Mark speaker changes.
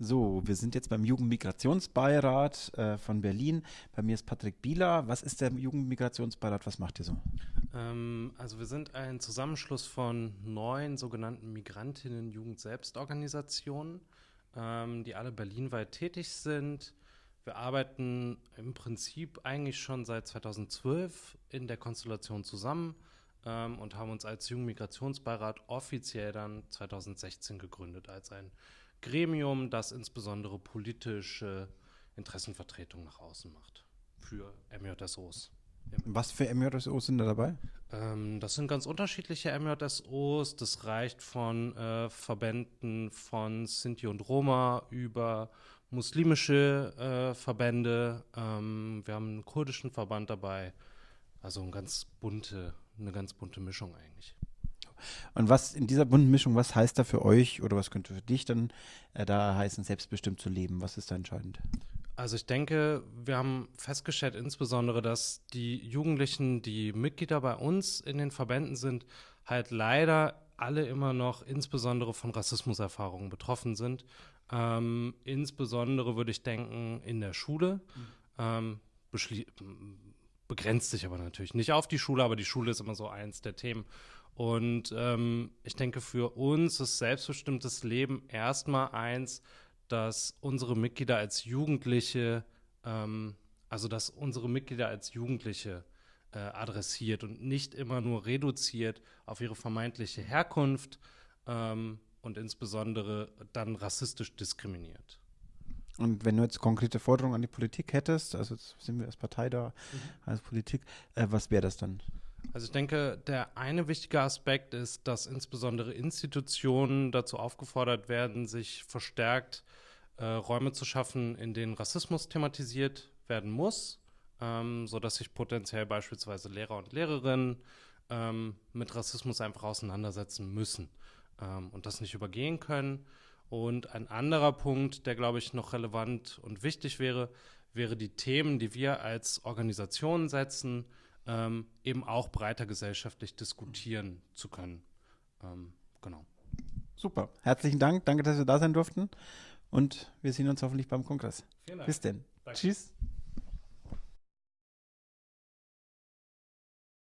Speaker 1: So, wir sind jetzt beim Jugendmigrationsbeirat äh, von Berlin. Bei mir ist Patrick Bieler. Was ist der Jugendmigrationsbeirat? Was macht ihr so?
Speaker 2: Ähm, also wir sind ein Zusammenschluss von neun sogenannten Migrantinnen-Jugend-Selbstorganisationen, ähm, die alle berlinweit tätig sind. Wir arbeiten im Prinzip eigentlich schon seit 2012 in der Konstellation zusammen ähm, und haben uns als Jugendmigrationsbeirat offiziell dann 2016 gegründet als ein Gremium, das insbesondere politische Interessenvertretung nach außen macht für MJSOs.
Speaker 1: Was für MJSOs sind da dabei?
Speaker 2: Ähm, das sind ganz unterschiedliche MJSOs. Das reicht von äh, Verbänden von Sinti und Roma über muslimische äh, Verbände. Ähm, wir haben einen kurdischen Verband dabei. Also eine ganz bunte, eine ganz bunte Mischung eigentlich.
Speaker 1: Und was in dieser bunten Mischung, was heißt da für euch oder was könnte für dich dann äh, da heißen, selbstbestimmt zu leben? Was ist da entscheidend?
Speaker 2: Also ich denke, wir haben festgestellt insbesondere, dass die Jugendlichen, die Mitglieder bei uns in den Verbänden sind, halt leider alle immer noch insbesondere von Rassismuserfahrungen betroffen sind. Ähm, insbesondere würde ich denken in der Schule. Mhm. Ähm, begrenzt sich aber natürlich nicht auf die Schule, aber die Schule ist immer so eins der Themen. Und ähm, ich denke, für uns ist selbstbestimmtes Leben erstmal eins, dass unsere Mitglieder als Jugendliche, ähm, also dass unsere Mitglieder als Jugendliche äh, adressiert und nicht immer nur reduziert auf ihre vermeintliche Herkunft ähm, und insbesondere dann rassistisch diskriminiert.
Speaker 1: Und wenn du jetzt konkrete Forderungen an die Politik hättest, also jetzt sind wir als Partei da, mhm. als Politik, äh, was wäre das dann?
Speaker 2: Also ich denke, der eine wichtige Aspekt ist, dass insbesondere Institutionen dazu aufgefordert werden, sich verstärkt äh, Räume zu schaffen, in denen Rassismus thematisiert werden muss, ähm, sodass sich potenziell beispielsweise Lehrer und Lehrerinnen ähm, mit Rassismus einfach auseinandersetzen müssen ähm, und das nicht übergehen können. Und ein anderer Punkt, der, glaube ich, noch relevant und wichtig wäre, wäre die Themen, die wir als Organisation setzen, ähm, eben auch breiter gesellschaftlich diskutieren zu können. Ähm, genau.
Speaker 1: Super. Herzlichen Dank. Danke, dass wir da sein durften. Und wir sehen uns hoffentlich beim Kongress. Bis denn. Danke. Tschüss.